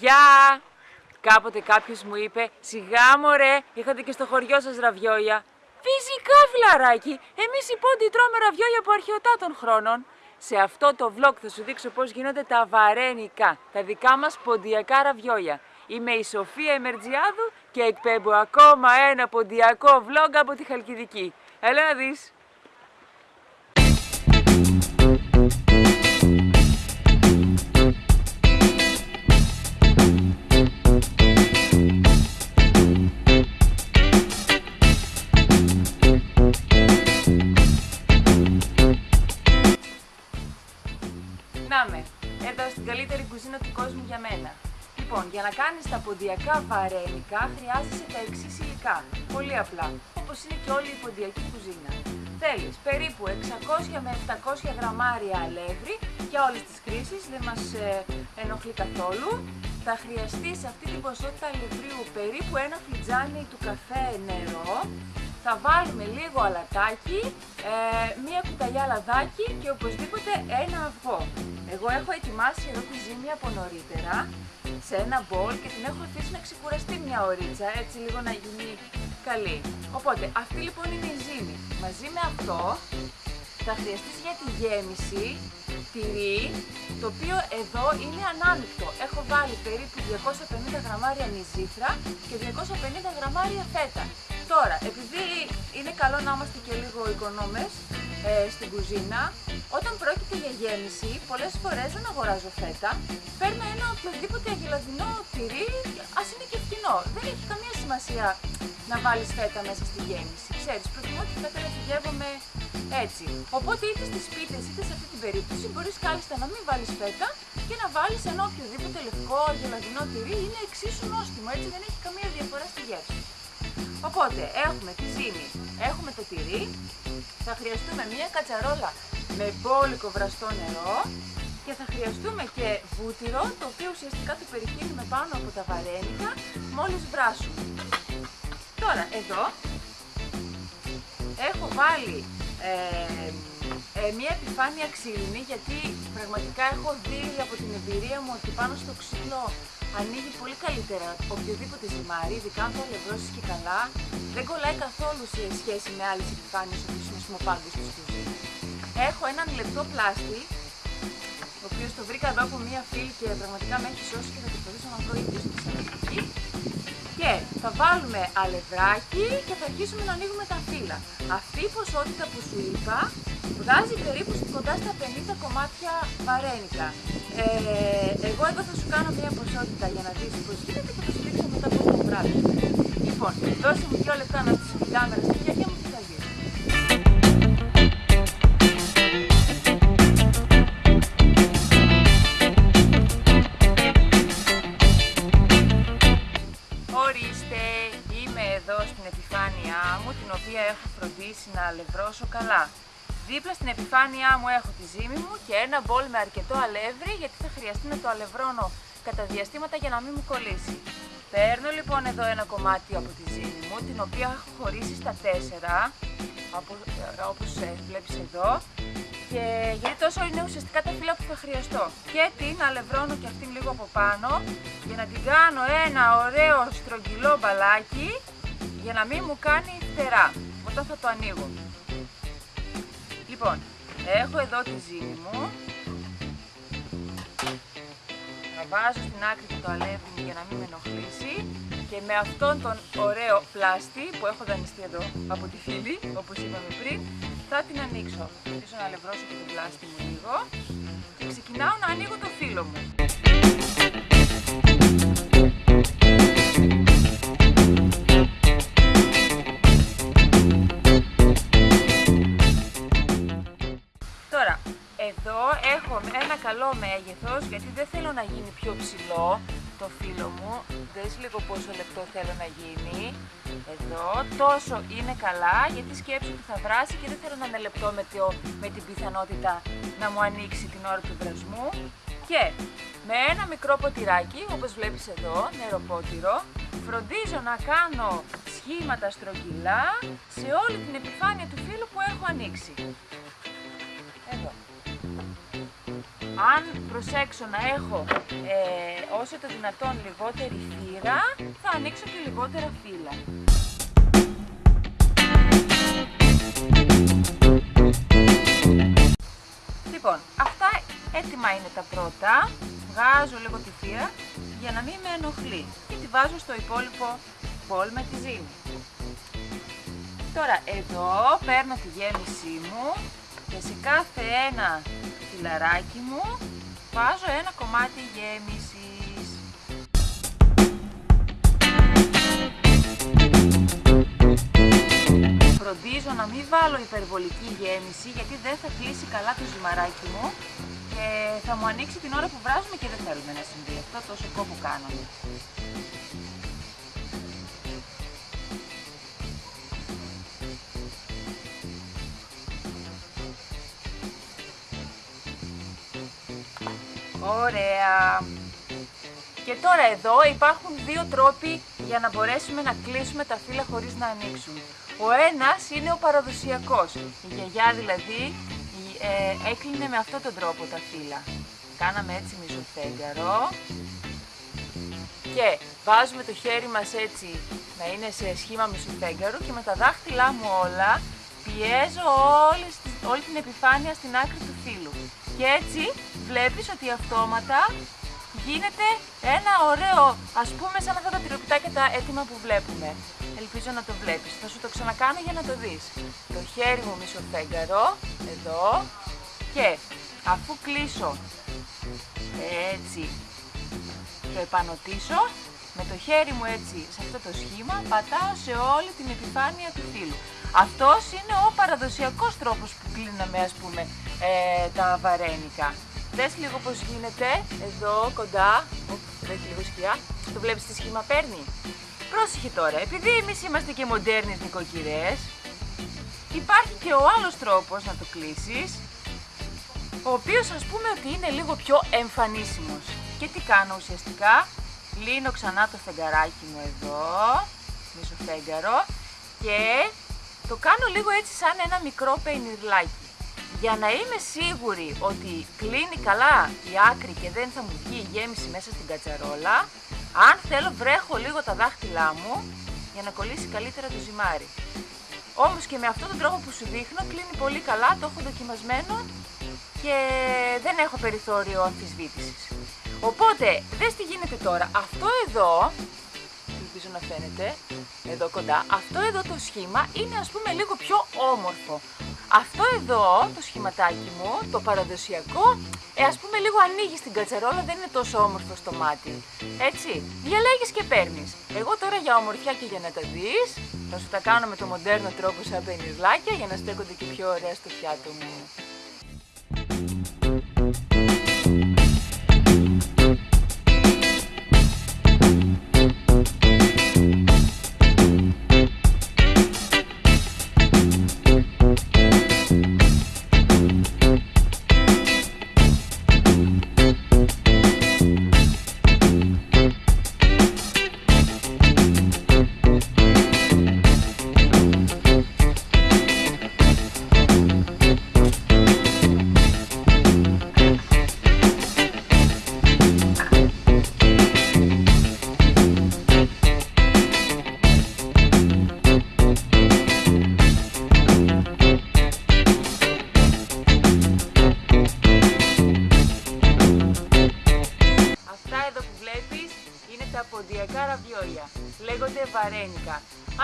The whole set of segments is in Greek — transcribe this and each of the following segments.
Γεια! Κάποτε κάποιος μου είπε «Σιγά μωρέ, είχατε και στο χωριό σας ραβιόλια». Φυσικά φιλαράκι, εμείς οι πόντιοι τρώμε ραβιόλια από αρχαιοτά χρόνων. Σε αυτό το vlog θα σου δείξω πώς γίνονται τα βαρένικα, τα δικά μας ποντιακά ραβιόλια. Είμαι η Σοφία Εμερτζιάδου και εκπέμπω ακόμα ένα ποντιακό vlog από τη Χαλκιδική. Έλα να δεις! Λοιπόν, για να κάνεις τα ποντιακά βαρένικα χρειάζεσαι τα εξής υλικά. Πολύ απλά, όπως είναι και όλη η ποντιακή κουζίνα. Θέλεις περίπου 600 με 700 γραμμάρια αλεύρι για όλες τις κρίσεις, δεν μας ε, ενοχλεί καθόλου. Θα χρειαστεί σε αυτή την ποσότητα αλευρίου περίπου ένα φλιτζάνι του καφέ νερό. Θα βάλουμε λίγο αλατάκι, ε, μία κουταλιά λαδάκι και οπωσδήποτε ένα αυγό. Εγώ έχω ετοιμάσει εδώ τη ζύμη από νωρίτερα σε ένα μπολ και την έχω αφήσει να ξεκουραστεί μια ωρίτσα, έτσι λίγο να γίνει καλή. Οπότε, αυτή λοιπόν είναι η ζύμη. Μαζί με αυτό θα χρειαστείς για τη γέμιση τυρί, το οποίο εδώ είναι ανάμεικτο. Έχω βάλει περίπου 250 γραμμάρια νηζήθρα και 250 γραμμάρια φέτα. Τώρα, επειδή είναι καλό να είμαστε και λίγο οικονόμες ε, στην κουζίνα, όταν πρόκειται για γέμιση, πολλές φορές δεν αγοράζω φέτα, παίρνω ένα οποιοδήποτε αγελαδινό τυρί, ας είναι και φτηνό. Δεν έχει καμία σημασία να βάλεις φέτα μέσα στη γέμιση. Ξέρεις, προτιμώ τη φέτα να φυγεύομαι έτσι. Οπότε είτε στις πίτες είτε σε αυτή την περίπτωση μπορείς κάλλιστα να μην βάλεις φέτα και να βάλεις ένα οποιοδήποτε λευκό αγελαδινό τυρί, είναι εξίσου νόστιμο, έτσι δεν έχει καμία διαφορά στη γεύση. Οπότε έχουμε τη ζύμη, έχουμε το τυρί, θα χρειαστούμε μία κατσαρόλα με μπόλικο βραστό νερό και θα χρειαστούμε και βούτυρο, το οποίο ουσιαστικά το περιχύνουμε πάνω από τα βαρένικα μόλις βράσουμε. Τώρα, εδώ έχω βάλει ε, ε, μια επιφάνεια ξύλινη γιατί πραγματικά έχω δει από την εμπειρία μου ότι πάνω στο ξύλο ανοίγει πολύ καλύτερα οποιοδήποτε ζυμάρι, ειδικά αν το αλευρώσεις και καλά, δεν κολλάει καθόλου σε σχέση με άλλες επιφάνειες όπως είναι σμοπάγκες τους κουζίνα. Έχω έναν λεπτό πλάστη, ο οποίος το βρήκα εδώ από μία φίλη και πραγματικά με έχει σώσει και θα προσπαθήσω να βρω ίδιο στη Θεσσαλονίκη. Και θα βάλουμε αλευράκι και θα αρχίσουμε να ανοίγουμε τα φύλλα. Αυτή η ποσότητα που σου είπα βγάζει περίπου κοντά στα 50 κομμάτια βαρένικα. Ε, εγώ εδώ θα σου κάνω μια ποσότητα για να δεις πώς γίνεται και θα σου δείξω μετά πώς το βράδυ. Λοιπόν, δώσε μου δύο λεπτά να στήσω την κάμερα στη χέρια μου και θα γίνει. Οποία έχω φροντίσει να αλευρώσω καλά. Δίπλα στην επιφάνειά μου έχω τη ζύμη μου και ένα μπολ με αρκετό αλεύρι γιατί θα χρειαστεί να το αλευρώνω κατά διαστήματα για να μην μου κολλήσει. Παίρνω λοιπόν εδώ ένα κομμάτι από τη ζύμη μου, την οποία έχω χωρίσει στα τέσσερα, όπως ε, βλέπεις εδώ, και γιατί τόσο είναι ουσιαστικά τα φύλλα που θα χρειαστώ. Και την αλευρώνω και αυτήν λίγο από πάνω, για να την κάνω ένα ωραίο στρογγυλό μπαλάκι, για να μην μου κάνει φτερά, όταν θα το ανοίγω. Λοιπόν, έχω εδώ τη ζύμη μου. Θα βάζω στην άκρη και το αλεύρι μου για να μην με ενοχλήσει. Και με αυτόν τον ωραίο πλάστη που έχω δανειστεί εδώ από τη φίλη, όπως είπαμε πριν, θα την ανοίξω. Θα να αλευρώσω και το πλάστη μου λίγο. Και ξεκινάω να ανοίγω το φύλλο μου. Ένα καλό μέγεθος γιατί δεν θέλω να γίνει πιο ψηλό το φύλλο μου. Δες λίγο πόσο λεπτό θέλω να γίνει. Εδώ τόσο είναι καλά γιατί σκέψου ότι θα βράσει και δεν θέλω να είναι λεπτό με, με την πιθανότητα να μου ανοίξει την ώρα του βρασμού. Και με ένα μικρό ποτηράκι, όπως βλέπεις εδώ, νεροπότηρο, φροντίζω να κάνω σχήματα στρογγυλά σε όλη την επιφάνεια του φύλλου που έχω ανοίξει. Εδώ. αν προσέξω να έχω ε, όσο το δυνατόν λιγότερη θύρα, θα ανοίξω και λιγότερα φύλλα. Λοιπόν, αυτά έτοιμα είναι τα πρώτα. Βγάζω λίγο τη θύρα για να μην με ενοχλεί και τη βάζω στο υπόλοιπο μπολ με τη ζύμη. Τώρα εδώ παίρνω τη γέμισή μου και σε κάθε ένα φιλαράκι μου βάζω ένα κομμάτι γέμισης. Φροντίζω να μην βάλω υπερβολική γέμιση γιατί δεν θα κλείσει καλά το ζυμαράκι μου και θα μου ανοίξει την ώρα που βράζουμε και δεν θέλουμε να συμβεί αυτό τόσο κόπο κάνουμε. Ωραία. Και τώρα εδώ υπάρχουν δύο τρόποι για να μπορέσουμε να κλείσουμε τα φύλλα χωρίς να ανοίξουν. Ο ένας είναι ο παραδοσιακός. Η γιαγιά δηλαδή ε, έκλεινε με αυτόν τον τρόπο τα φύλλα. Κάναμε έτσι μισοφέγγαρο και βάζουμε το χέρι μας έτσι να είναι σε σχήμα μισοφέγγαρου και με τα δάχτυλά μου όλα πιέζω όλη, όλη την επιφάνεια στην άκρη του φύλλου. Και έτσι βλέπεις ότι αυτόματα γίνεται ένα ωραίο, ας πούμε σαν αυτά τα τυροπιτάκια τα έτοιμα που βλέπουμε. Ελπίζω να το βλέπεις. Θα σου το ξανακάνω για να το δεις. Το χέρι μου μισοφέγγαρο, εδώ, και αφού κλείσω έτσι, το επανωτήσω, με το χέρι μου έτσι σε αυτό το σχήμα πατάω σε όλη την επιφάνεια του φύλου. Αυτός είναι ο παραδοσιακός τρόπος που κλείναμε ας πούμε ε, τα βαρένικα. Δες λίγο πώς γίνεται, εδώ κοντά, δεν έχει λίγο σκιά, το βλέπεις τι σχήμα παίρνει. Πρόσεχε τώρα, επειδή εμείς είμαστε και μοντέρνες νοικοκυρές, υπάρχει και ο άλλος τρόπος να το κλείσεις, ο οποίος ας πούμε ότι είναι λίγο πιο εμφανίσιμος. Και τι κάνω ουσιαστικά, λύνω ξανά το φεγγαράκι μου εδώ, μισό φεγγαρο και το κάνω λίγο έτσι σαν ένα μικρό πενιρλάκι. Για να είμαι σίγουρη ότι κλείνει καλά η άκρη και δεν θα μου βγει η γέμιση μέσα στην κατσαρόλα, αν θέλω βρέχω λίγο τα δάχτυλά μου για να κολλήσει καλύτερα το ζυμάρι. Όμως και με αυτόν τον τρόπο που σου δείχνω κλείνει πολύ καλά, το έχω δοκιμασμένο και δεν έχω περιθώριο αμφισβήτησης. Οπότε, δες τι γίνεται τώρα. Αυτό εδώ ελπίζω να φαίνεται, εδώ κοντά, αυτό εδώ το σχήμα είναι ας πούμε λίγο πιο όμορφο. Αυτό εδώ, το σχηματάκι μου, το παραδοσιακό, ε, ας πούμε λίγο ανοίγει στην κατσαρόλα, δεν είναι τόσο όμορφο στο μάτι. Έτσι, διαλέγεις και παίρνεις. Εγώ τώρα για ομορφιά και για να τα δεις, θα σου τα κάνω με το μοντέρνο τρόπο σαν πενιρλάκια για να στέκονται και πιο ωραία στο πιάτο μου.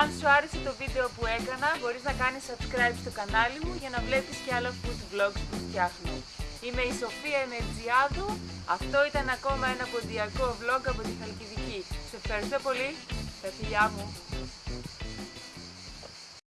Αν σου άρεσε το βίντεο που έκανα, μπορείς να κάνεις subscribe στο κανάλι μου για να βλέπεις και άλλα food vlogs που φτιάχνω. Είμαι η Σοφία Ενεργιάδου, αυτό ήταν ακόμα ένα ποντιακό vlog από τη Χαλκιδική. Σε ευχαριστώ πολύ, τα φιλιά μου.